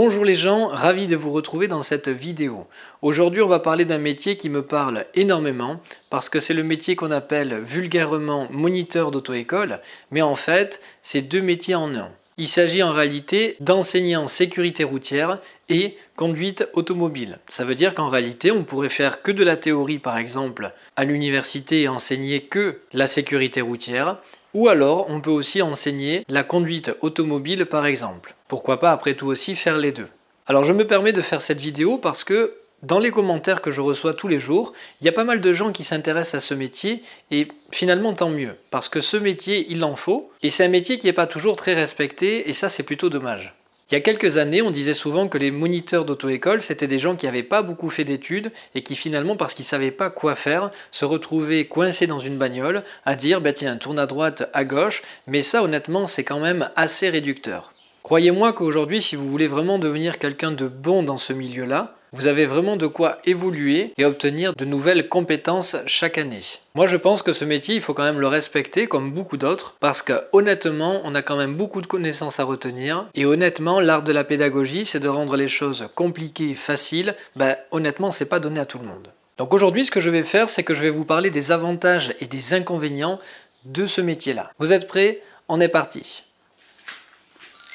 Bonjour les gens, ravi de vous retrouver dans cette vidéo. Aujourd'hui on va parler d'un métier qui me parle énormément parce que c'est le métier qu'on appelle vulgairement moniteur d'auto-école mais en fait c'est deux métiers en un. Il s'agit en réalité d'enseignant sécurité routière et conduite automobile. Ça veut dire qu'en réalité, on pourrait faire que de la théorie, par exemple, à l'université et enseigner que la sécurité routière, ou alors on peut aussi enseigner la conduite automobile, par exemple. Pourquoi pas après tout aussi faire les deux. Alors je me permets de faire cette vidéo parce que dans les commentaires que je reçois tous les jours, il y a pas mal de gens qui s'intéressent à ce métier et finalement tant mieux parce que ce métier il en faut et c'est un métier qui n'est pas toujours très respecté et ça c'est plutôt dommage. Il y a quelques années, on disait souvent que les moniteurs d'auto-école, c'était des gens qui n'avaient pas beaucoup fait d'études et qui finalement, parce qu'ils ne savaient pas quoi faire, se retrouvaient coincés dans une bagnole à dire bah tiens, tourne à droite, à gauche, mais ça honnêtement, c'est quand même assez réducteur. Croyez-moi qu'aujourd'hui, si vous voulez vraiment devenir quelqu'un de bon dans ce milieu-là, vous avez vraiment de quoi évoluer et obtenir de nouvelles compétences chaque année. Moi je pense que ce métier, il faut quand même le respecter comme beaucoup d'autres parce que honnêtement, on a quand même beaucoup de connaissances à retenir et honnêtement, l'art de la pédagogie, c'est de rendre les choses compliquées, faciles. Ben, honnêtement, c'est pas donné à tout le monde. Donc aujourd'hui, ce que je vais faire, c'est que je vais vous parler des avantages et des inconvénients de ce métier-là. Vous êtes prêts? On est parti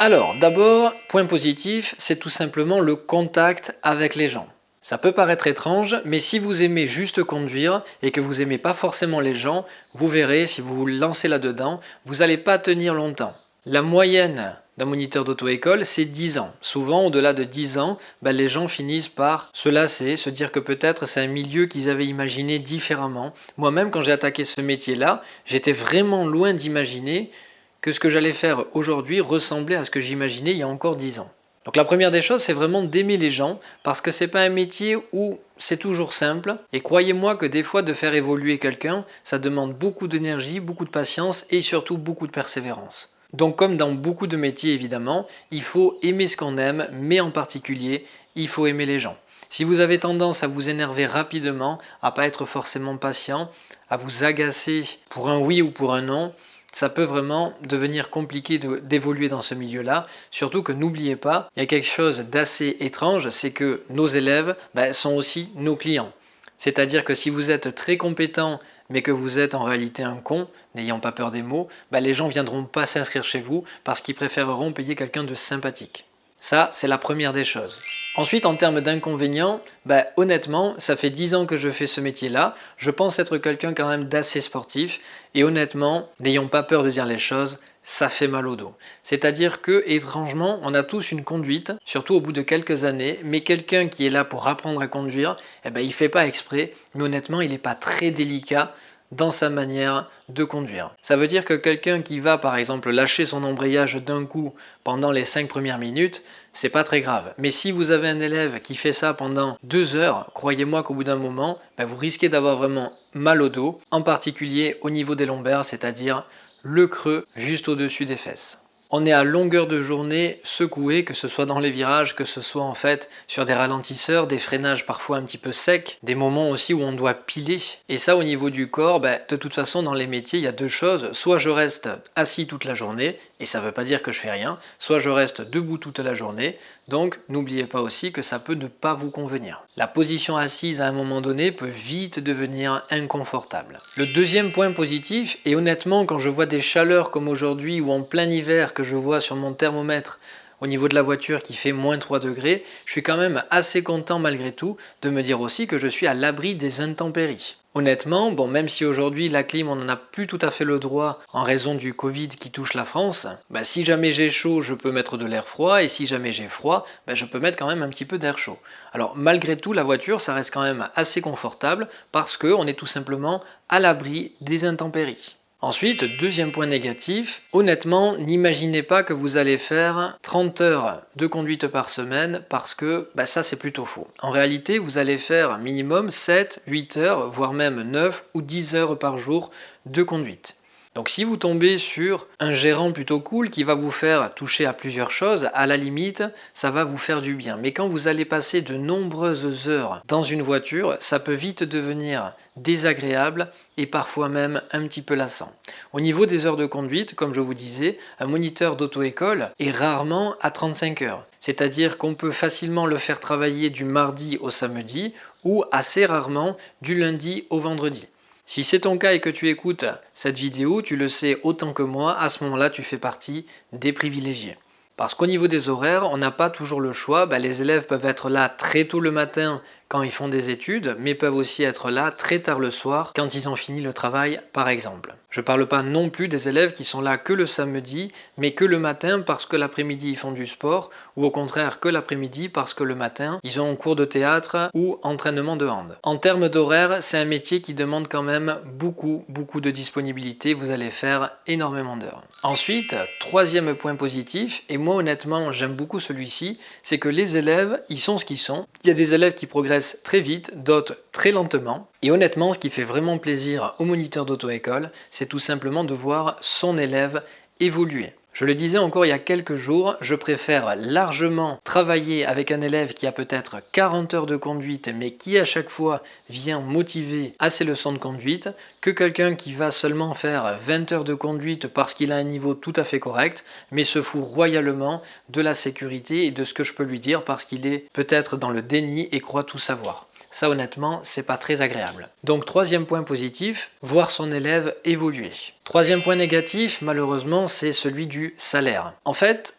alors, d'abord, point positif, c'est tout simplement le contact avec les gens. Ça peut paraître étrange, mais si vous aimez juste conduire et que vous aimez pas forcément les gens, vous verrez, si vous vous lancez là-dedans, vous n'allez pas tenir longtemps. La moyenne d'un moniteur d'auto-école, c'est 10 ans. Souvent, au-delà de 10 ans, ben, les gens finissent par se lasser, se dire que peut-être c'est un milieu qu'ils avaient imaginé différemment. Moi-même, quand j'ai attaqué ce métier-là, j'étais vraiment loin d'imaginer que ce que j'allais faire aujourd'hui ressemblait à ce que j'imaginais il y a encore 10 ans. Donc la première des choses, c'est vraiment d'aimer les gens, parce que c'est pas un métier où c'est toujours simple, et croyez-moi que des fois de faire évoluer quelqu'un, ça demande beaucoup d'énergie, beaucoup de patience, et surtout beaucoup de persévérance. Donc comme dans beaucoup de métiers évidemment, il faut aimer ce qu'on aime, mais en particulier, il faut aimer les gens. Si vous avez tendance à vous énerver rapidement, à pas être forcément patient, à vous agacer pour un oui ou pour un non, ça peut vraiment devenir compliqué d'évoluer dans ce milieu-là. Surtout que n'oubliez pas, il y a quelque chose d'assez étrange, c'est que nos élèves ben, sont aussi nos clients. C'est-à-dire que si vous êtes très compétent mais que vous êtes en réalité un con, n'ayant pas peur des mots, ben, les gens ne viendront pas s'inscrire chez vous parce qu'ils préféreront payer quelqu'un de sympathique. Ça, c'est la première des choses. Ensuite, en termes d'inconvénients, bah, honnêtement, ça fait 10 ans que je fais ce métier-là. Je pense être quelqu'un quand même d'assez sportif. Et honnêtement, n'ayons pas peur de dire les choses, ça fait mal au dos. C'est-à-dire que, étrangement, on a tous une conduite, surtout au bout de quelques années, mais quelqu'un qui est là pour apprendre à conduire, eh ben, il fait pas exprès, mais honnêtement, il n'est pas très délicat dans sa manière de conduire. Ça veut dire que quelqu'un qui va par exemple lâcher son embrayage d'un coup pendant les 5 premières minutes, c'est pas très grave. Mais si vous avez un élève qui fait ça pendant 2 heures, croyez-moi qu'au bout d'un moment, ben, vous risquez d'avoir vraiment mal au dos, en particulier au niveau des lombaires, c'est-à-dire le creux juste au-dessus des fesses. On est à longueur de journée secoué, que ce soit dans les virages, que ce soit en fait sur des ralentisseurs, des freinages parfois un petit peu secs, des moments aussi où on doit piler. Et ça au niveau du corps, ben, de toute façon dans les métiers il y a deux choses, soit je reste assis toute la journée, et ça ne veut pas dire que je fais rien, soit je reste debout toute la journée, donc n'oubliez pas aussi que ça peut ne pas vous convenir. La position assise à un moment donné peut vite devenir inconfortable. Le deuxième point positif, et honnêtement quand je vois des chaleurs comme aujourd'hui ou en plein hiver que je vois sur mon thermomètre au niveau de la voiture qui fait moins 3 degrés, je suis quand même assez content malgré tout de me dire aussi que je suis à l'abri des intempéries. Honnêtement, bon, même si aujourd'hui la clim on n'en a plus tout à fait le droit en raison du Covid qui touche la France, bah, si jamais j'ai chaud, je peux mettre de l'air froid, et si jamais j'ai froid, bah, je peux mettre quand même un petit peu d'air chaud. Alors malgré tout, la voiture, ça reste quand même assez confortable parce qu'on est tout simplement à l'abri des intempéries. Ensuite, deuxième point négatif, honnêtement, n'imaginez pas que vous allez faire 30 heures de conduite par semaine parce que bah, ça c'est plutôt faux. En réalité, vous allez faire minimum 7, 8 heures, voire même 9 ou 10 heures par jour de conduite. Donc si vous tombez sur un gérant plutôt cool qui va vous faire toucher à plusieurs choses, à la limite, ça va vous faire du bien. Mais quand vous allez passer de nombreuses heures dans une voiture, ça peut vite devenir désagréable et parfois même un petit peu lassant. Au niveau des heures de conduite, comme je vous disais, un moniteur d'auto-école est rarement à 35 heures. C'est-à-dire qu'on peut facilement le faire travailler du mardi au samedi ou assez rarement du lundi au vendredi. Si c'est ton cas et que tu écoutes cette vidéo, tu le sais autant que moi, à ce moment-là, tu fais partie des privilégiés. Parce qu'au niveau des horaires, on n'a pas toujours le choix. Bah, les élèves peuvent être là très tôt le matin quand ils font des études, mais peuvent aussi être là très tard le soir quand ils ont fini le travail par exemple. Je parle pas non plus des élèves qui sont là que le samedi, mais que le matin parce que l'après-midi ils font du sport, ou au contraire que l'après-midi parce que le matin ils ont cours de théâtre ou entraînement de hand. En termes d'horaire, c'est un métier qui demande quand même beaucoup, beaucoup de disponibilité, vous allez faire énormément d'heures. Ensuite, troisième point positif, et moi honnêtement j'aime beaucoup celui-ci, c'est que les élèves, ils sont ce qu'ils sont. Il y a des élèves qui progressent très vite, d'autres très lentement. Et honnêtement, ce qui fait vraiment plaisir au moniteur d'auto-école, c'est tout simplement de voir son élève évoluer. Je le disais encore il y a quelques jours, je préfère largement travailler avec un élève qui a peut-être 40 heures de conduite mais qui à chaque fois vient motiver à ses leçons de conduite que quelqu'un qui va seulement faire 20 heures de conduite parce qu'il a un niveau tout à fait correct mais se fout royalement de la sécurité et de ce que je peux lui dire parce qu'il est peut-être dans le déni et croit tout savoir. Ça honnêtement, c'est pas très agréable. Donc troisième point positif, voir son élève évoluer. Troisième point négatif, malheureusement, c'est celui du salaire. En fait,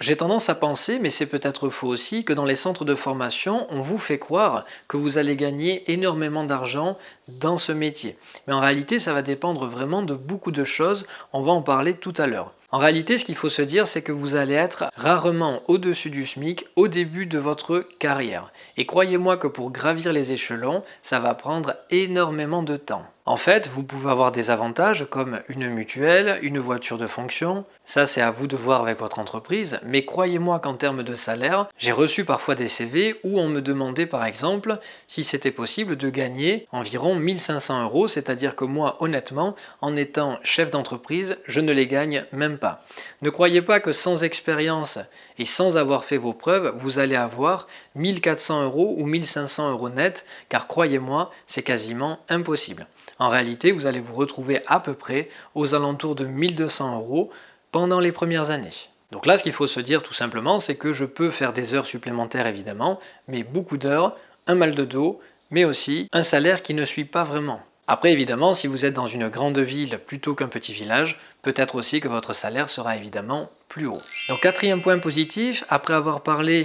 j'ai tendance à penser, mais c'est peut-être faux aussi, que dans les centres de formation, on vous fait croire que vous allez gagner énormément d'argent dans ce métier. Mais en réalité, ça va dépendre vraiment de beaucoup de choses, on va en parler tout à l'heure. En réalité, ce qu'il faut se dire, c'est que vous allez être rarement au-dessus du SMIC au début de votre carrière. Et croyez-moi que pour gravir les échelons, ça va prendre énormément de temps. En fait, vous pouvez avoir des avantages comme une mutuelle, une voiture de fonction. Ça, c'est à vous de voir avec votre entreprise. Mais croyez-moi qu'en termes de salaire, j'ai reçu parfois des CV où on me demandait par exemple si c'était possible de gagner environ 1500 euros. C'est-à-dire que moi, honnêtement, en étant chef d'entreprise, je ne les gagne même pas. Ne croyez pas que sans expérience et sans avoir fait vos preuves, vous allez avoir 1400 euros ou 1500 euros net, car croyez-moi, c'est quasiment impossible. En réalité, vous allez vous retrouver à peu près aux alentours de 1200 euros pendant les premières années. Donc là, ce qu'il faut se dire tout simplement, c'est que je peux faire des heures supplémentaires évidemment, mais beaucoup d'heures, un mal de dos, mais aussi un salaire qui ne suit pas vraiment. Après évidemment, si vous êtes dans une grande ville plutôt qu'un petit village, peut-être aussi que votre salaire sera évidemment plus haut. Donc quatrième point positif, après avoir parlé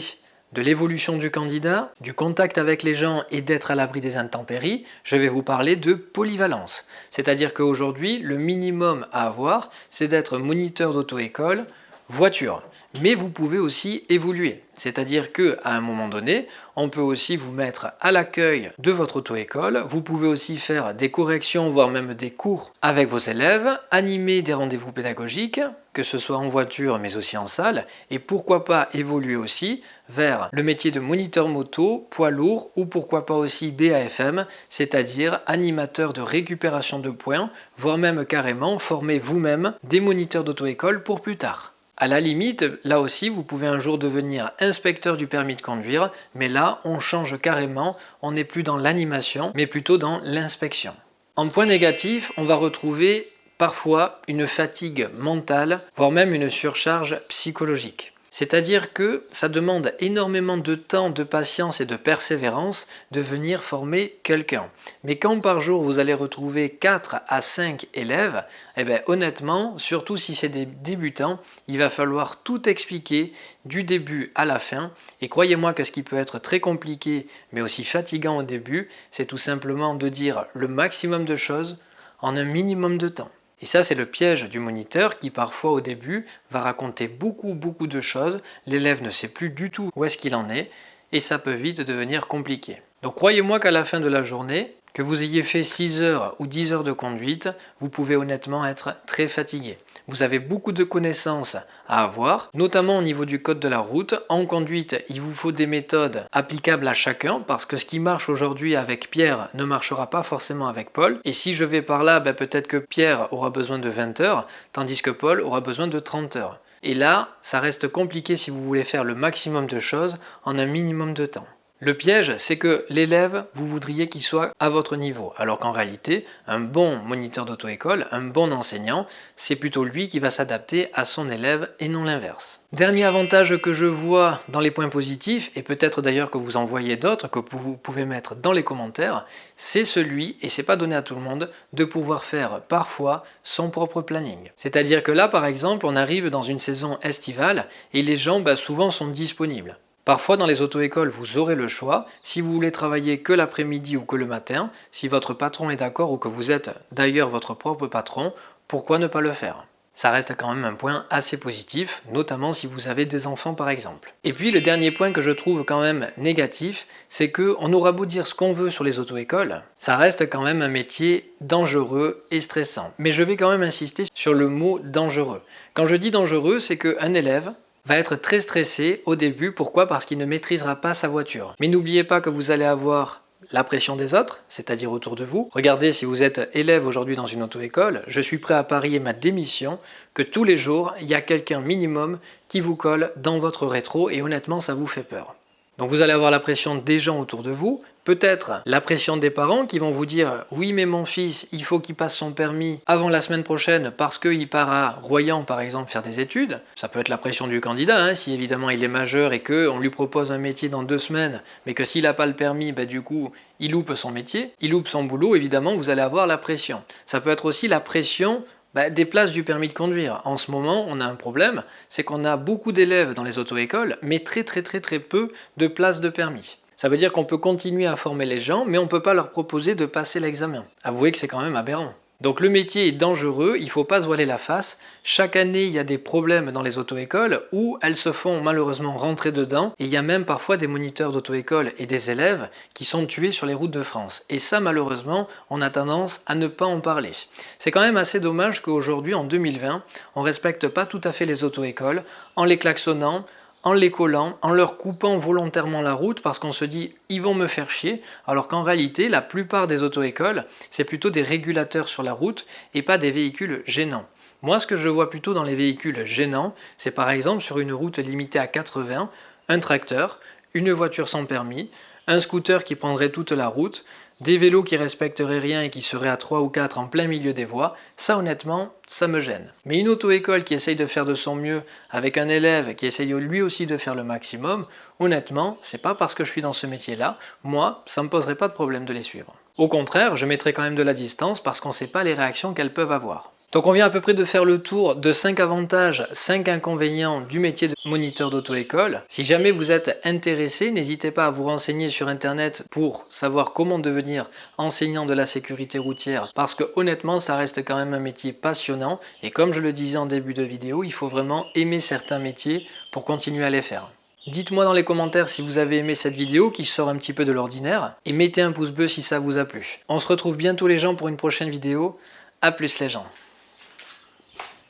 de l'évolution du candidat, du contact avec les gens et d'être à l'abri des intempéries, je vais vous parler de polyvalence. C'est-à-dire qu'aujourd'hui, le minimum à avoir, c'est d'être moniteur d'auto-école, voiture. Mais vous pouvez aussi évoluer. C'est-à-dire que à un moment donné, on peut aussi vous mettre à l'accueil de votre auto-école. Vous pouvez aussi faire des corrections, voire même des cours avec vos élèves, animer des rendez-vous pédagogiques, que ce soit en voiture mais aussi en salle, et pourquoi pas évoluer aussi vers le métier de moniteur moto, poids lourd, ou pourquoi pas aussi BAFM, c'est-à-dire animateur de récupération de points, voire même carrément former vous-même des moniteurs d'auto-école pour plus tard. À la limite, là aussi, vous pouvez un jour devenir inspecteur du permis de conduire, mais là, on change carrément, on n'est plus dans l'animation, mais plutôt dans l'inspection. En point négatif, on va retrouver parfois une fatigue mentale, voire même une surcharge psychologique. C'est-à-dire que ça demande énormément de temps, de patience et de persévérance de venir former quelqu'un. Mais quand par jour vous allez retrouver 4 à 5 élèves, eh bien honnêtement, surtout si c'est des débutants, il va falloir tout expliquer du début à la fin. Et croyez-moi que ce qui peut être très compliqué, mais aussi fatigant au début, c'est tout simplement de dire le maximum de choses en un minimum de temps. Et ça, c'est le piège du moniteur qui parfois au début va raconter beaucoup beaucoup de choses, l'élève ne sait plus du tout où est-ce qu'il en est, et ça peut vite devenir compliqué. Donc croyez-moi qu'à la fin de la journée, Que vous ayez fait 6 heures ou 10 heures de conduite, vous pouvez honnêtement être très fatigué. Vous avez beaucoup de connaissances à avoir, notamment au niveau du code de la route. En conduite, il vous faut des méthodes applicables à chacun, parce que ce qui marche aujourd'hui avec Pierre ne marchera pas forcément avec Paul. Et si je vais par là, ben peut-être que Pierre aura besoin de 20 heures, tandis que Paul aura besoin de 30 heures. Et là, ça reste compliqué si vous voulez faire le maximum de choses en un minimum de temps. Le piège, c'est que l'élève, vous voudriez qu'il soit à votre niveau, alors qu'en réalité, un bon moniteur d'auto-école, un bon enseignant, c'est plutôt lui qui va s'adapter à son élève et non l'inverse. Dernier avantage que je vois dans les points positifs, et peut-être d'ailleurs que vous en voyez d'autres que vous pouvez mettre dans les commentaires, c'est celui, et c'est pas donné à tout le monde, de pouvoir faire parfois son propre planning. C'est-à-dire que là, par exemple, on arrive dans une saison estivale et les gens bah, souvent sont disponibles. Parfois dans les auto-écoles, vous aurez le choix, si vous voulez travailler que l'après-midi ou que le matin, si votre patron est d'accord ou que vous êtes d'ailleurs votre propre patron, pourquoi ne pas le faire? Ça reste quand même un point assez positif, notamment si vous avez des enfants par exemple. Et puis le dernier point que je trouve quand même négatif, c'est que on aura beau dire ce qu'on veut sur les auto-écoles, ça reste quand même un métier dangereux et stressant. Mais je vais quand même insister sur le mot dangereux. Quand je dis dangereux, c'est qu'un élève, va être très stressé au début. Pourquoi? Parce qu'il ne maîtrisera pas sa voiture. Mais n'oubliez pas que vous allez avoir la pression des autres, c'est-à-dire autour de vous. Regardez, si vous êtes élève aujourd'hui dans une auto-école, je suis prêt à parier ma démission que tous les jours, il y a quelqu'un minimum qui vous colle dans votre rétro et honnêtement, ça vous fait peur. Donc vous allez avoir la pression des gens autour de vous, peut-être la pression des parents qui vont vous dire « oui mais mon fils, il faut qu'il passe son permis avant la semaine prochaine parce qu'il part à Royan par exemple faire des études ». Ça peut être la pression du candidat, hein, si évidemment il est majeur et qu'on lui propose un métier dans deux semaines, mais que s'il n'a pas le permis, bah, du coup il loupe son métier, il loupe son boulot, évidemment vous allez avoir la pression. Ça peut être aussi la pression bah, des places du permis de conduire. En ce moment, on a un problème, c'est qu'on a beaucoup d'élèves dans les auto-écoles, mais très très très très peu de places de permis. Ça veut dire qu'on peut continuer à former les gens, mais on ne peut pas leur proposer de passer l'examen. Avouez que c'est quand même aberrant. Donc le métier est dangereux, il ne faut pas se voiler la face. Chaque année, il y a des problèmes dans les auto-écoles où elles se font malheureusement rentrer dedans. Et il y a même parfois des moniteurs d'auto-école et des élèves qui sont tués sur les routes de France. Et ça, malheureusement, on a tendance à ne pas en parler. C'est quand même assez dommage qu'aujourd'hui, en 2020, on ne respecte pas tout à fait les auto-écoles en les klaxonnant, en les collant, en leur coupant volontairement la route parce qu'on se dit ils vont me faire chier, alors qu'en réalité la plupart des auto-écoles c'est plutôt des régulateurs sur la route et pas des véhicules gênants. Moi ce que je vois plutôt dans les véhicules gênants, c'est par exemple sur une route limitée à 80, un tracteur, une voiture sans permis, un scooter qui prendrait toute la route, des vélos qui respecteraient rien et qui seraient à 3 ou 4 en plein milieu des voies, ça honnêtement, ça me gêne. Mais une auto-école qui essaye de faire de son mieux avec un élève qui essaye lui aussi de faire le maximum, honnêtement, c'est pas parce que je suis dans ce métier-là, moi, ça me poserait pas de problème de les suivre. Au contraire, je mettrai quand même de la distance parce qu'on sait pas les réactions qu'elles peuvent avoir. Donc on vient à peu près de faire le tour de 5 avantages, 5 inconvénients du métier de moniteur d'auto-école. Si jamais vous êtes intéressé, n'hésitez pas à vous renseigner sur internet pour savoir comment devenir enseignant de la sécurité routière parce que honnêtement ça reste quand même un métier passionnant et comme je le disais en début de vidéo, il faut vraiment aimer certains métiers pour continuer à les faire. Dites-moi dans les commentaires si vous avez aimé cette vidéo qui sort un petit peu de l'ordinaire et mettez un pouce bleu si ça vous a plu. On se retrouve bientôt les gens pour une prochaine vidéo. A plus les gens